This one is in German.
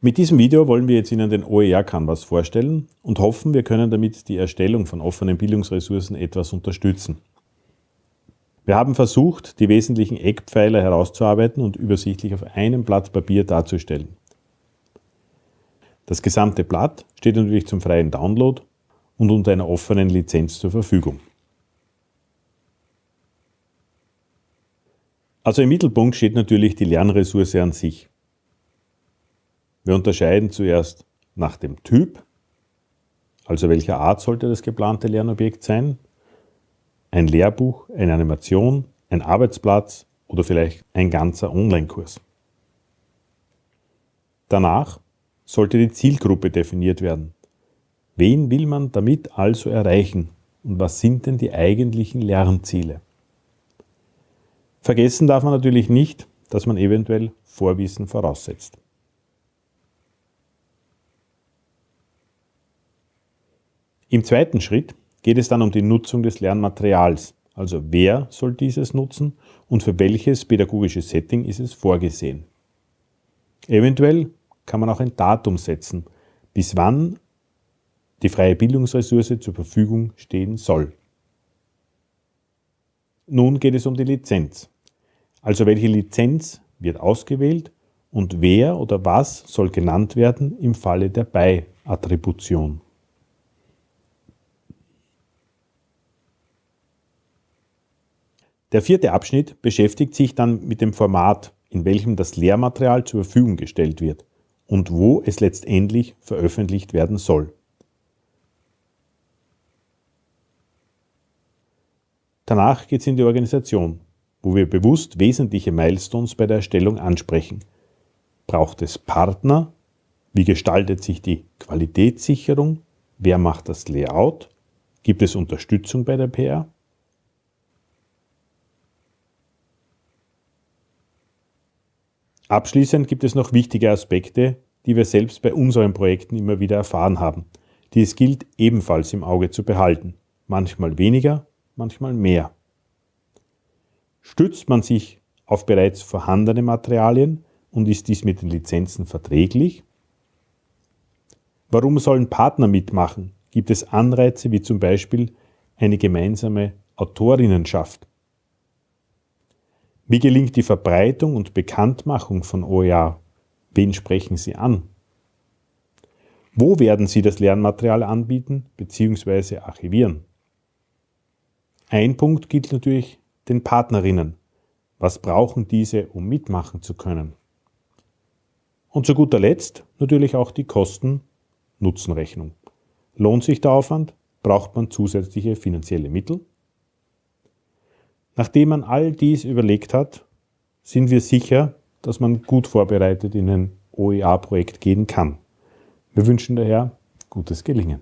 Mit diesem Video wollen wir jetzt Ihnen den OER Canvas vorstellen und hoffen, wir können damit die Erstellung von offenen Bildungsressourcen etwas unterstützen. Wir haben versucht, die wesentlichen Eckpfeiler herauszuarbeiten und übersichtlich auf einem Blatt Papier darzustellen. Das gesamte Blatt steht natürlich zum freien Download und unter einer offenen Lizenz zur Verfügung. Also im Mittelpunkt steht natürlich die Lernressource an sich. Wir unterscheiden zuerst nach dem Typ, also welcher Art sollte das geplante Lernobjekt sein, ein Lehrbuch, eine Animation, ein Arbeitsplatz oder vielleicht ein ganzer Online-Kurs. Danach sollte die Zielgruppe definiert werden. Wen will man damit also erreichen und was sind denn die eigentlichen Lernziele? Vergessen darf man natürlich nicht, dass man eventuell Vorwissen voraussetzt. Im zweiten Schritt geht es dann um die Nutzung des Lernmaterials, also wer soll dieses nutzen und für welches pädagogische Setting ist es vorgesehen. Eventuell kann man auch ein Datum setzen, bis wann die freie Bildungsressource zur Verfügung stehen soll. Nun geht es um die Lizenz. Also welche Lizenz wird ausgewählt und wer oder was soll genannt werden im Falle der Bei-Attribution. Der vierte Abschnitt beschäftigt sich dann mit dem Format, in welchem das Lehrmaterial zur Verfügung gestellt wird und wo es letztendlich veröffentlicht werden soll. Danach geht es in die Organisation, wo wir bewusst wesentliche Milestones bei der Erstellung ansprechen. Braucht es Partner? Wie gestaltet sich die Qualitätssicherung? Wer macht das Layout? Gibt es Unterstützung bei der PR? Abschließend gibt es noch wichtige Aspekte, die wir selbst bei unseren Projekten immer wieder erfahren haben, die es gilt ebenfalls im Auge zu behalten. Manchmal weniger, manchmal mehr. Stützt man sich auf bereits vorhandene Materialien und ist dies mit den Lizenzen verträglich? Warum sollen Partner mitmachen? Gibt es Anreize wie zum Beispiel eine gemeinsame Autorinnenschaft? Wie gelingt die Verbreitung und Bekanntmachung von OER? Wen sprechen Sie an? Wo werden Sie das Lernmaterial anbieten bzw. archivieren? Ein Punkt gilt natürlich den Partnerinnen. Was brauchen diese, um mitmachen zu können? Und zu guter Letzt natürlich auch die Kosten-Nutzen-Rechnung. Lohnt sich der Aufwand? Braucht man zusätzliche finanzielle Mittel? Nachdem man all dies überlegt hat, sind wir sicher, dass man gut vorbereitet in ein OER-Projekt gehen kann. Wir wünschen daher gutes Gelingen.